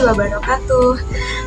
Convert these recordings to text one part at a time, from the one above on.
wabarakatuh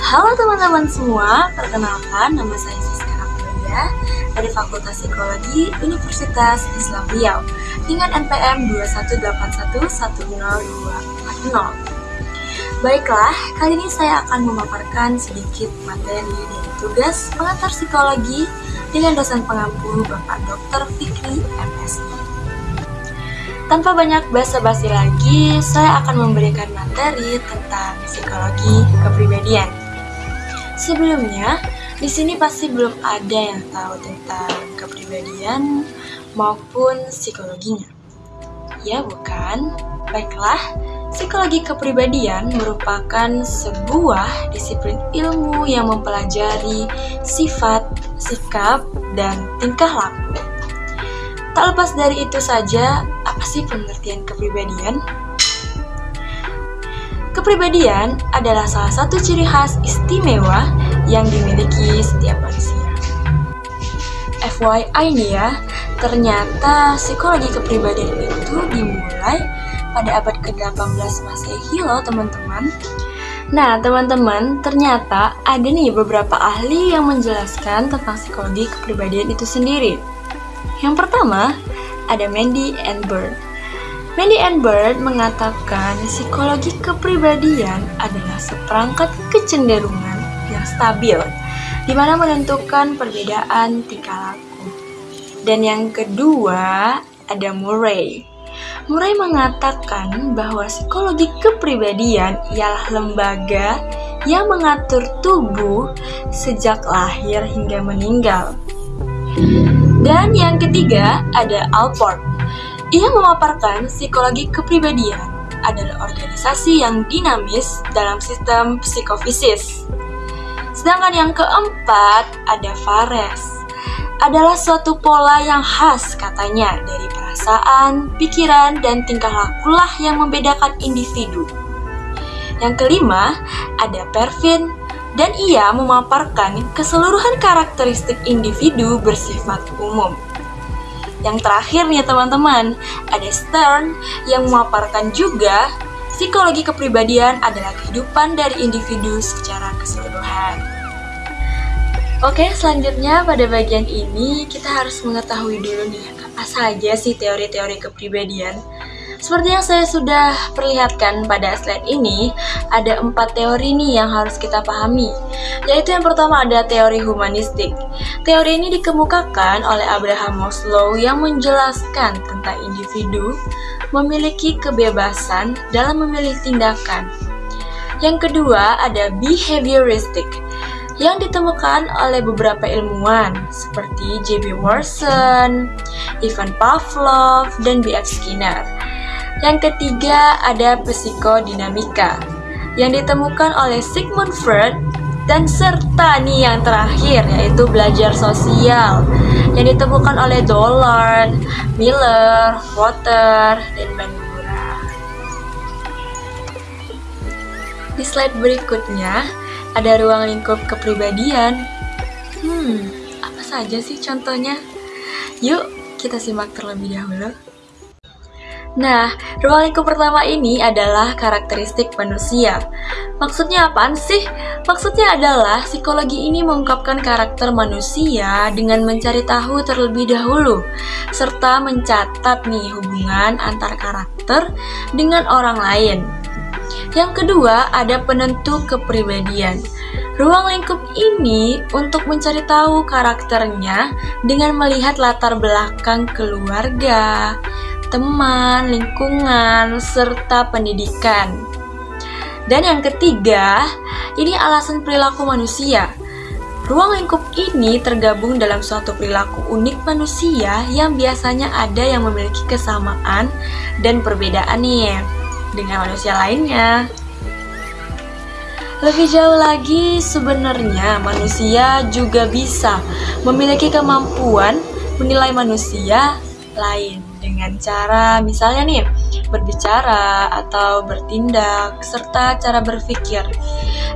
Halo teman-teman semua, perkenalkan nama saya Siska Aprilia dari Fakultas Psikologi Universitas Islam Riau dengan NPM 218110240 Baiklah, kali ini saya akan memaparkan sedikit materi dari tugas pengantar psikologi dengan dosen pengampu Bapak Dr. Fikri MSI. Tanpa banyak basa-basi lagi, saya akan memberikan materi tentang psikologi kepribadian. Sebelumnya, di sini pasti belum ada yang tahu tentang kepribadian maupun psikologinya. Ya, bukan? Baiklah, psikologi kepribadian merupakan sebuah disiplin ilmu yang mempelajari sifat, sikap, dan tingkah laku Tak lepas dari itu saja, apa sih pengertian kepribadian? Kepribadian adalah salah satu ciri khas istimewa yang dimiliki setiap manusia. FYI nih ya, ternyata psikologi kepribadian itu dimulai pada abad ke-18 Masehi loh teman-teman. Nah, teman-teman, ternyata ada nih beberapa ahli yang menjelaskan tentang psikologi kepribadian itu sendiri. Yang pertama, ada Mandy and Bird. Mandy and Bird mengatakan psikologi kepribadian adalah seperangkat kecenderungan yang stabil, di mana menentukan perbedaan tingkah laku. Dan yang kedua, ada Murray. Murray mengatakan bahwa psikologi kepribadian ialah lembaga yang mengatur tubuh sejak lahir hingga meninggal. Dan yang ketiga ada Alport. Ia memaparkan psikologi kepribadian adalah organisasi yang dinamis dalam sistem psikofisis. Sedangkan yang keempat ada Fares. Adalah suatu pola yang khas katanya dari perasaan, pikiran, dan tingkah lakulah yang membedakan individu. Yang kelima ada Pervin dan ia memaparkan keseluruhan karakteristik individu bersifat umum. Yang terakhir nih teman-teman, ada Stern yang memaparkan juga psikologi kepribadian adalah kehidupan dari individu secara keseluruhan. Oke, selanjutnya pada bagian ini kita harus mengetahui dulu nih apa saja sih teori-teori kepribadian seperti yang saya sudah perlihatkan pada slide ini, ada empat teori nih yang harus kita pahami. Yaitu yang pertama ada teori humanistik. Teori ini dikemukakan oleh Abraham Maslow yang menjelaskan tentang individu memiliki kebebasan dalam memilih tindakan. Yang kedua ada behavioristik yang ditemukan oleh beberapa ilmuwan seperti J.B. Watson, Ivan Pavlov, dan B.F. Skinner. Yang ketiga ada psikodinamika yang ditemukan oleh Sigmund Freud dan serta nih yang terakhir yaitu belajar sosial yang ditemukan oleh Dollard, Miller, Potter, dan Bandura. Di slide berikutnya ada ruang lingkup kepribadian. Hmm, apa saja sih contohnya? Yuk, kita simak terlebih dahulu. Nah, ruang lingkup pertama ini adalah karakteristik manusia. Maksudnya apaan sih? Maksudnya adalah psikologi ini mengungkapkan karakter manusia dengan mencari tahu terlebih dahulu, serta mencatat nih hubungan antar karakter dengan orang lain. Yang kedua, ada penentu kepribadian. Ruang lingkup ini untuk mencari tahu karakternya dengan melihat latar belakang keluarga, teman, lingkungan, serta pendidikan. Dan yang ketiga, ini alasan perilaku manusia. Ruang lingkup ini tergabung dalam suatu perilaku unik manusia yang biasanya ada yang memiliki kesamaan dan perbedaan nih dengan manusia lainnya. Lebih jauh lagi, sebenarnya manusia juga bisa memiliki kemampuan menilai manusia lain dengan cara misalnya nih berbicara atau bertindak serta cara berpikir.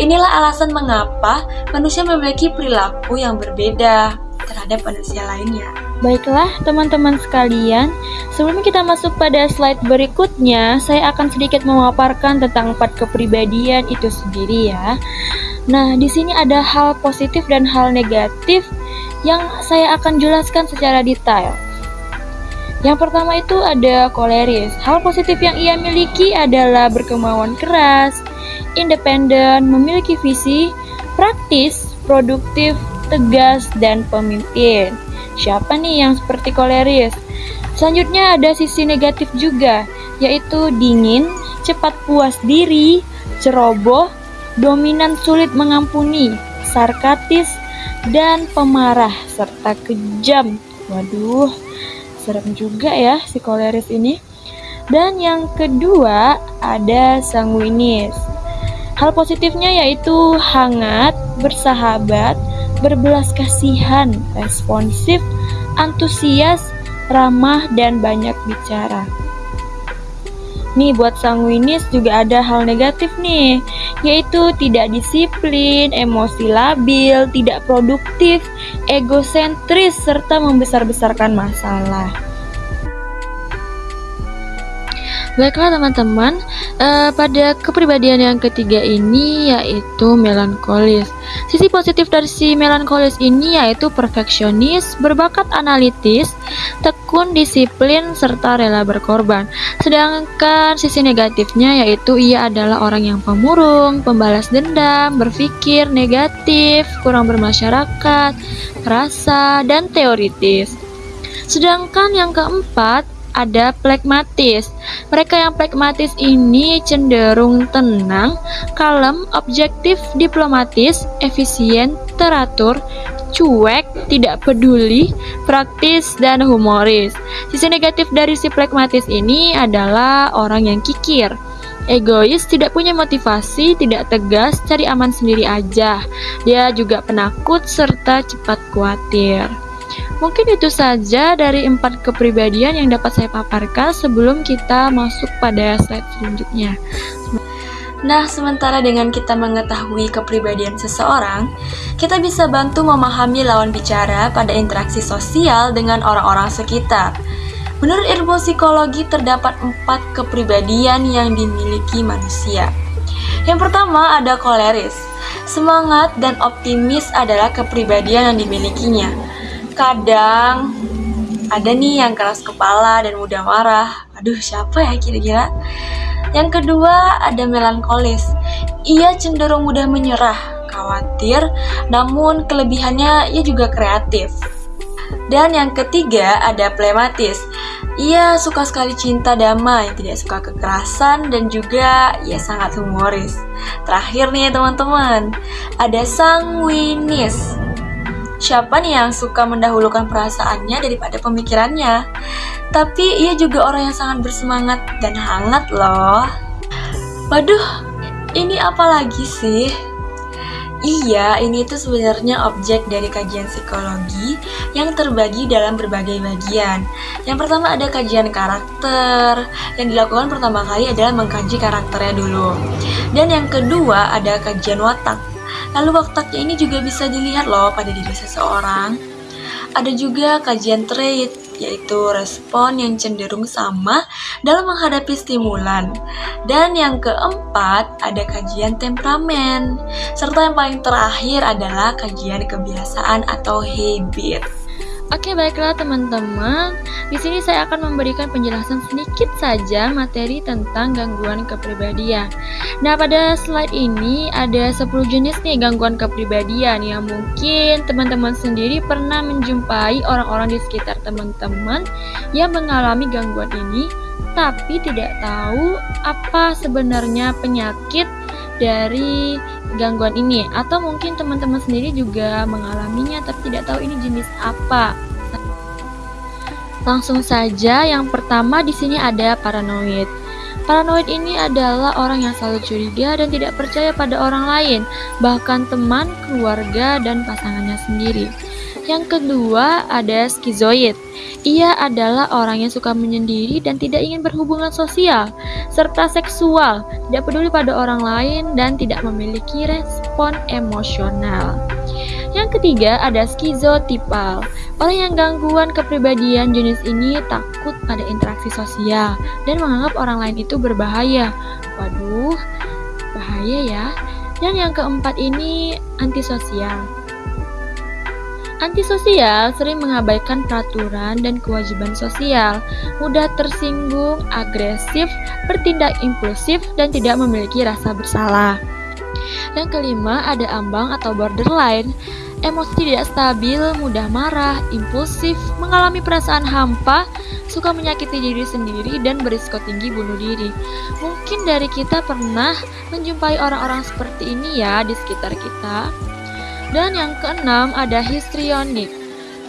Inilah alasan mengapa manusia memiliki perilaku yang berbeda terhadap manusia lainnya. Baiklah, teman-teman sekalian, sebelum kita masuk pada slide berikutnya, saya akan sedikit memaparkan tentang empat kepribadian itu sendiri ya. Nah, di sini ada hal positif dan hal negatif yang saya akan jelaskan secara detail. Yang pertama itu ada koleris. Hal positif yang ia miliki adalah berkemauan keras, independen, memiliki visi, praktis, produktif, tegas, dan pemimpin. Siapa nih yang seperti koleris? Selanjutnya ada sisi negatif juga, yaitu dingin, cepat puas diri, ceroboh, dominan sulit mengampuni, sarkatis, dan pemarah, serta kejam. Waduh, serem juga ya si koleris ini. Dan yang kedua ada sanguinis. Hal positifnya yaitu hangat, bersahabat, berbelas kasihan, responsif, antusias, ramah, dan banyak bicara. Nih buat sanguinis juga ada hal negatif nih, yaitu tidak disiplin, emosi labil, tidak produktif, egosentris, serta membesar-besarkan masalah. Baiklah teman-teman, uh, pada kepribadian yang ketiga ini yaitu melankolis. Sisi positif dari si melankolis ini yaitu perfeksionis, berbakat analitis, tekun, disiplin, serta rela berkorban. Sedangkan sisi negatifnya yaitu ia adalah orang yang pemurung, pembalas dendam, berpikir negatif, kurang bermasyarakat, rasa, dan teoritis. Sedangkan yang keempat ada plekmatis. Mereka yang plekmatis ini cenderung tenang, kalem, objektif, diplomatis, efisien, teratur, cuek, tidak peduli, praktis, dan humoris. Sisi negatif dari si plekmatis ini adalah orang yang kikir. Egois, tidak punya motivasi, tidak tegas, cari aman sendiri aja. Dia juga penakut serta cepat khawatir. Mungkin itu saja dari empat kepribadian yang dapat saya paparkan sebelum kita masuk pada slide selanjutnya. Nah, sementara dengan kita mengetahui kepribadian seseorang, kita bisa bantu memahami lawan bicara pada interaksi sosial dengan orang-orang sekitar. Menurut ilmu psikologi, terdapat empat kepribadian yang dimiliki manusia. Yang pertama ada koleris. Semangat dan optimis adalah kepribadian yang dimilikinya kadang ada nih yang keras kepala dan mudah marah. Aduh, siapa ya kira-kira? Yang kedua, ada melankolis. Ia cenderung mudah menyerah, khawatir, namun kelebihannya ia juga kreatif. Dan yang ketiga, ada plematis. Ia suka sekali cinta damai, tidak suka kekerasan, dan juga ia sangat humoris. Terakhir nih teman-teman, ada sanguinis. Siapa nih yang suka mendahulukan perasaannya daripada pemikirannya? Tapi ia juga orang yang sangat bersemangat dan hangat loh. Waduh, ini apa lagi sih? Iya, ini tuh sebenarnya objek dari kajian psikologi yang terbagi dalam berbagai bagian. Yang pertama ada kajian karakter, yang dilakukan pertama kali adalah mengkaji karakternya dulu. Dan yang kedua ada kajian watak, Lalu waktaknya ini juga bisa dilihat loh pada diri seseorang. Ada juga kajian trait, yaitu respon yang cenderung sama dalam menghadapi stimulan. Dan yang keempat, ada kajian temperamen. Serta yang paling terakhir adalah kajian kebiasaan atau habit. Oke, baiklah teman-teman. Di sini saya akan memberikan penjelasan sedikit saja materi tentang gangguan kepribadian. Nah, pada slide ini ada 10 jenis nih gangguan kepribadian yang mungkin teman-teman sendiri pernah menjumpai orang-orang di sekitar teman-teman yang mengalami gangguan ini tapi tidak tahu apa sebenarnya penyakit dari gangguan ini atau mungkin teman-teman sendiri juga mengalaminya tapi tidak tahu ini jenis apa. Langsung saja yang pertama di sini ada paranoid. Paranoid ini adalah orang yang selalu curiga dan tidak percaya pada orang lain, bahkan teman, keluarga, dan pasangannya sendiri. Yang kedua ada skizoid. Ia adalah orang yang suka menyendiri dan tidak ingin berhubungan sosial, serta seksual, tidak peduli pada orang lain dan tidak memiliki respon emosional. Yang ketiga ada skizotipal. Orang yang gangguan kepribadian jenis ini takut pada interaksi sosial dan menganggap orang lain itu berbahaya. Waduh, bahaya ya. Dan yang keempat ini antisosial. Antisosial sering mengabaikan peraturan dan kewajiban sosial, mudah tersinggung, agresif, bertindak impulsif, dan tidak memiliki rasa bersalah. Yang kelima, ada ambang atau borderline. Emosi tidak stabil, mudah marah, impulsif, mengalami perasaan hampa, suka menyakiti diri sendiri, dan berisiko tinggi bunuh diri. Mungkin dari kita pernah menjumpai orang-orang seperti ini ya di sekitar kita. Dan yang keenam ada histrionik.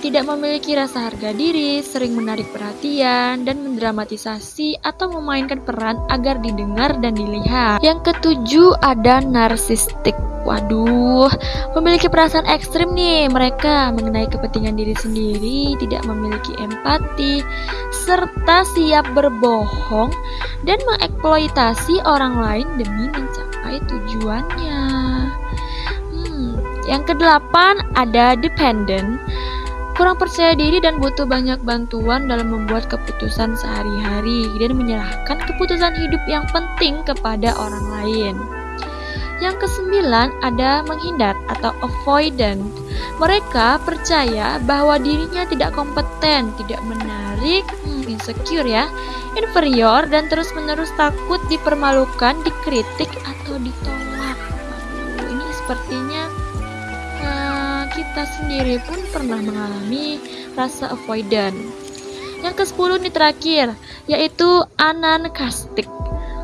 Tidak memiliki rasa harga diri, sering menarik perhatian, dan mendramatisasi atau memainkan peran agar didengar dan dilihat. Yang ketujuh ada narsistik. Waduh, memiliki perasaan ekstrim nih mereka mengenai kepentingan diri sendiri, tidak memiliki empati, serta siap berbohong dan mengeksploitasi orang lain demi mencapai tujuannya. Yang kedelapan ada dependent. Kurang percaya diri dan butuh banyak bantuan dalam membuat keputusan sehari-hari dan menyerahkan keputusan hidup yang penting kepada orang lain. Yang kesembilan ada menghindar atau avoidant. Mereka percaya bahwa dirinya tidak kompeten, tidak menarik, hmm, insecure ya, inferior dan terus-menerus takut dipermalukan, dikritik atau ditolak. Ini sepertinya kita sendiri pun pernah mengalami rasa avoidant. Yang ke-10 ini terakhir, yaitu anankastik.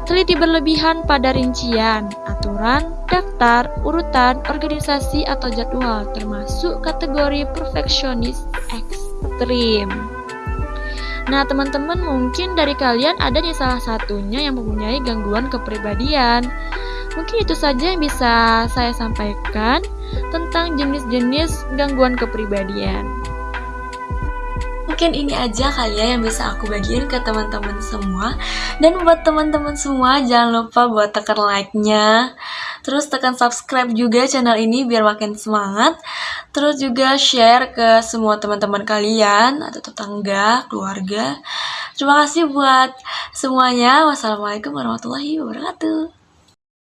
Teliti berlebihan pada rincian, aturan, daftar, urutan, organisasi, atau jadwal, termasuk kategori perfeksionis ekstrim. Nah, teman-teman mungkin dari kalian ada nih salah satunya yang mempunyai gangguan kepribadian. Mungkin itu saja yang bisa saya sampaikan tentang jenis-jenis gangguan kepribadian. Mungkin ini aja kali ya yang bisa aku bagiin ke teman-teman semua. Dan buat teman-teman semua jangan lupa buat tekan like-nya. Terus tekan subscribe juga channel ini biar makin semangat. Terus juga share ke semua teman-teman kalian atau tetangga, keluarga. Terima kasih buat semuanya. Wassalamualaikum warahmatullahi wabarakatuh.